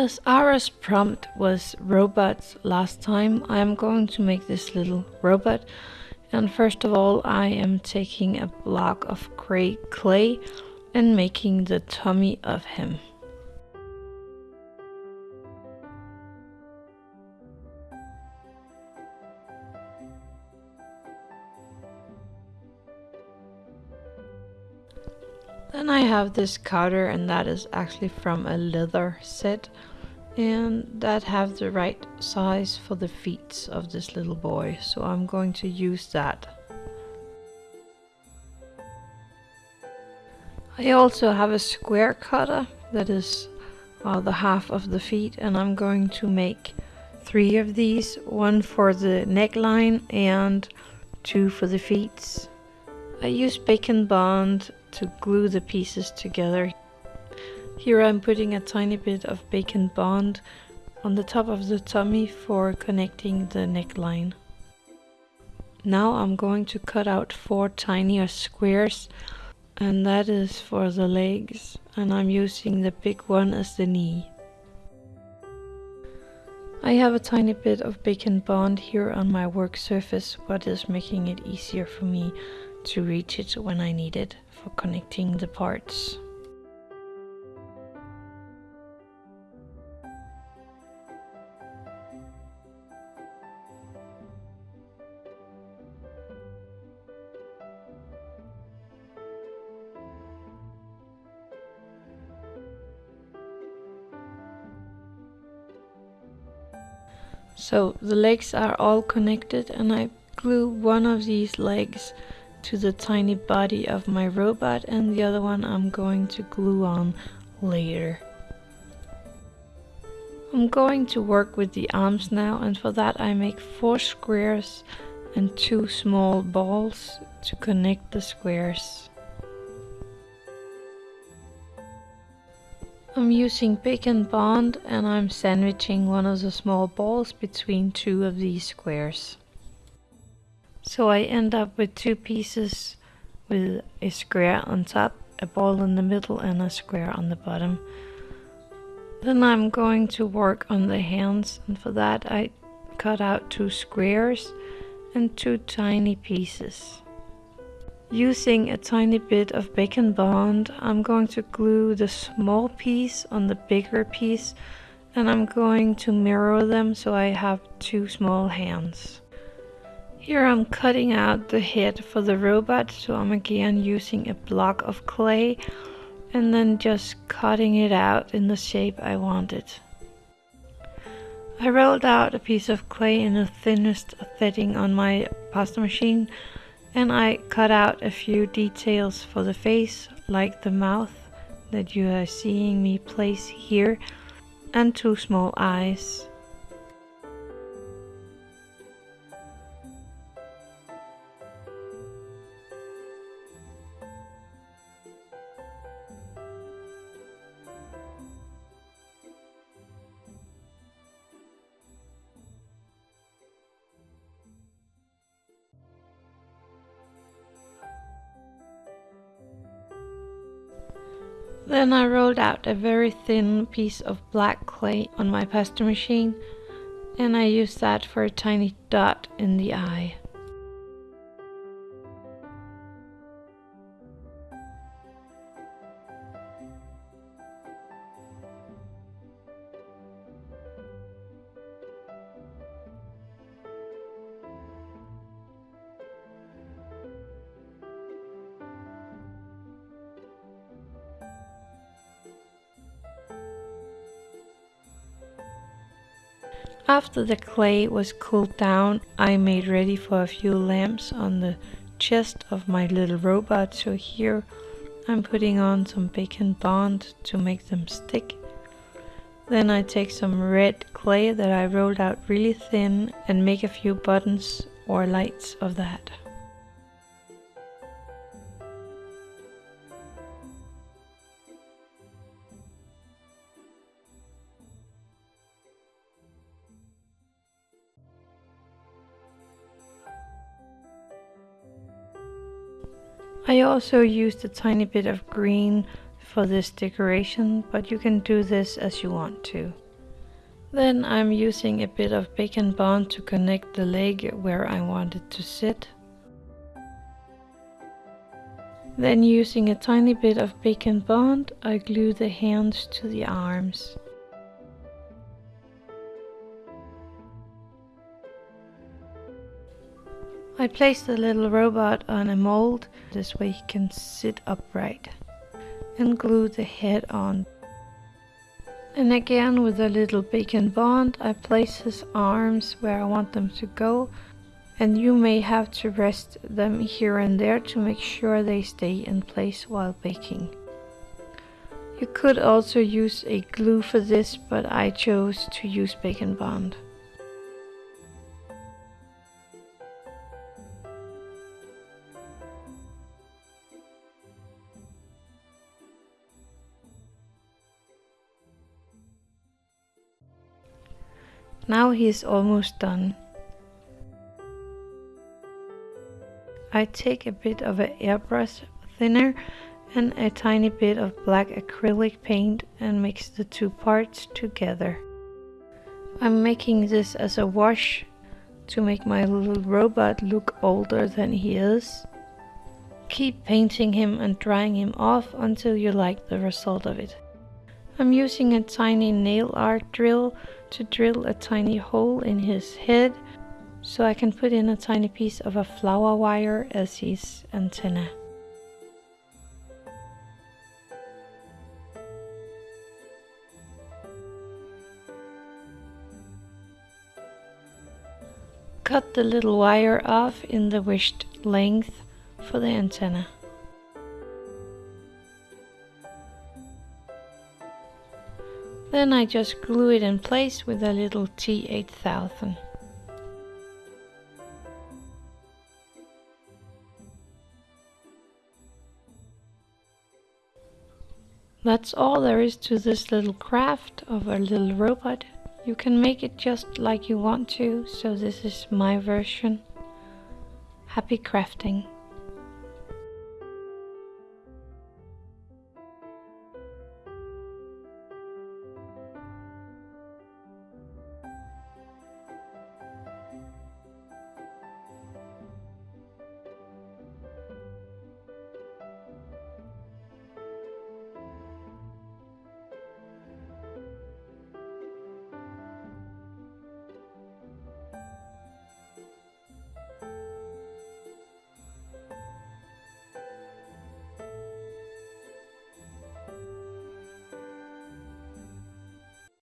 As Ara's prompt was robots last time, I am going to make this little robot. And first of all, I am taking a block of gray clay and making the tummy of him. Then I have this counter and that is actually from a leather set. And that have the right size for the feet of this little boy. So I'm going to use that. I also have a square cutter. That is uh, the half of the feet. And I'm going to make three of these, one for the neckline and two for the feet. I use Bake and Bond to glue the pieces together. Here I'm putting a tiny bit of Bake and Bond on the top of the tummy for connecting the neckline. Now I'm going to cut out four tinier squares and that is for the legs and I'm using the big one as the knee. I have a tiny bit of Bake and Bond here on my work surface what is making it easier for me to reach it when I need it for connecting the parts. So the legs are all connected and I glue one of these legs to the tiny body of my robot and the other one I'm going to glue on later. I'm going to work with the arms now and for that I make four squares and two small balls to connect the squares. I'm using Bake and Bond and I'm sandwiching one of the small balls between two of these squares. So I end up with two pieces with a square on top, a ball in the middle and a square on the bottom. Then I'm going to work on the hands and for that I cut out two squares and two tiny pieces. Using a tiny bit of Bake and Bond, I'm going to glue the small piece on the bigger piece and I'm going to mirror them so I have two small hands. Here I'm cutting out the head for the robot, so I'm again using a block of clay and then just cutting it out in the shape I wanted. I rolled out a piece of clay in the thinnest setting on my pasta machine and I cut out a few details for the face, like the mouth that you are seeing me place here, and two small eyes. Then I rolled out a very thin piece of black clay on my pasta machine and I used that for a tiny dot in the eye. After the clay was cooled down, I made ready for a few lamps on the chest of my little robot. So here I'm putting on some bake and bond to make them stick. Then I take some red clay that I rolled out really thin and make a few buttons or lights of that. I also used a tiny bit of green for this decoration, but you can do this as you want to. Then I'm using a bit of bake and bond to connect the leg where I want it to sit. Then using a tiny bit of bake and bond, I glue the hands to the arms. I place the little robot on a mold, this way he can sit upright, and glue the head on. And again with a little bake and bond I place his arms where I want them to go and you may have to rest them here and there to make sure they stay in place while baking. You could also use a glue for this but I chose to use bake and bond. Now he is almost done. I take a bit of an airbrush thinner and a tiny bit of black acrylic paint and mix the two parts together. I'm making this as a wash to make my little robot look older than he is. Keep painting him and drying him off until you like the result of it. I'm using a tiny nail art drill to drill a tiny hole in his head so I can put in a tiny piece of a flower wire as his antenna. Cut the little wire off in the wished length for the antenna. Then I just glue it in place with a little T8000. That's all there is to this little craft of a little robot. You can make it just like you want to, so this is my version. Happy crafting!